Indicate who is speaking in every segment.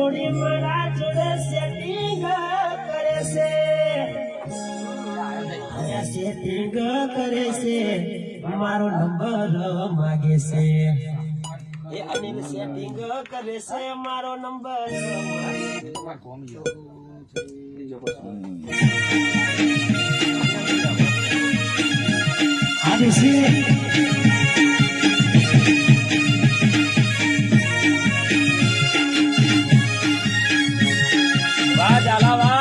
Speaker 1: જોડે મારા જોડે સેટિંગ કરે છે. સેટિંગ કરે છે. મારો નંબર માગે છે. એ અનિલ સેટિંગ કરે છે મારો નંબર આવી છે. la alabanza.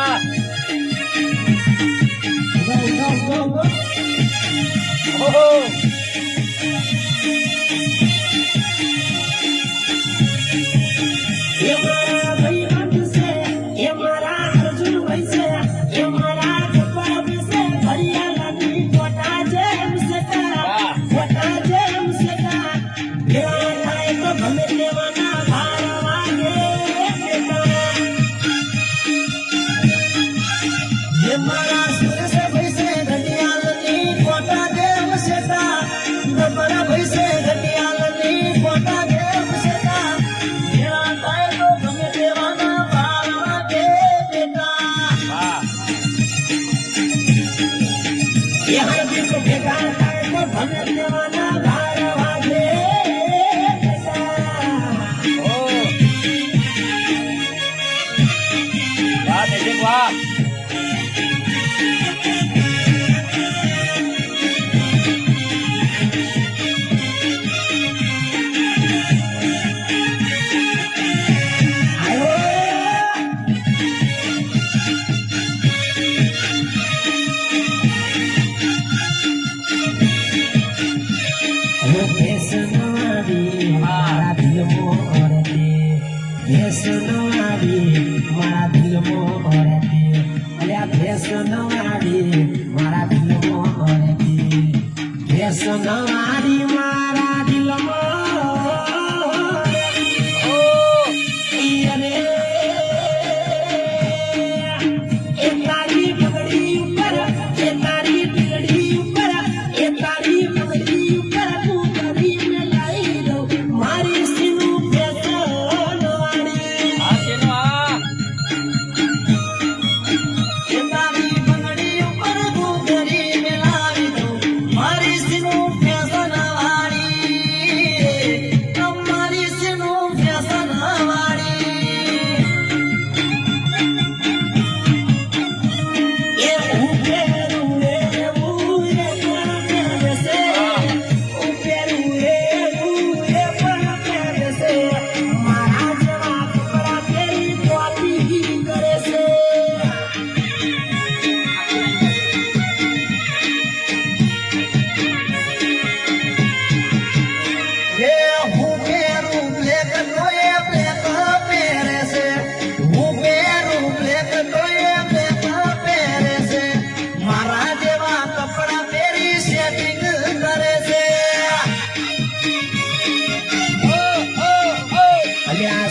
Speaker 1: هي મારા દિલ મોરતે ભેસનો આવી મારા દિલ મોરતે અલ્યા ભેસનો આવી મારા દિલ મોરતે ભેસનો આવી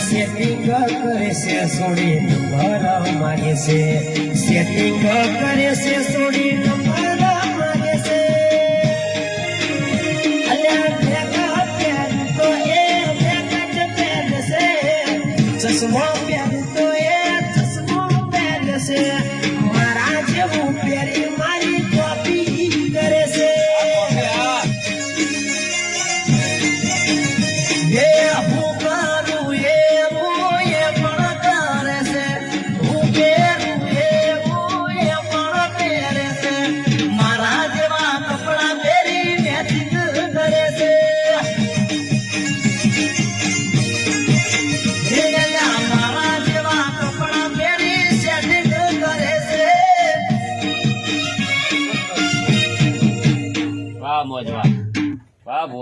Speaker 1: સેટિંગ કરે છે સોડી નંબર માગે છે. સેટિંગ કરે છે સોડી નંબર ચશ્મા
Speaker 2: પ્યાર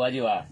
Speaker 2: Why do you?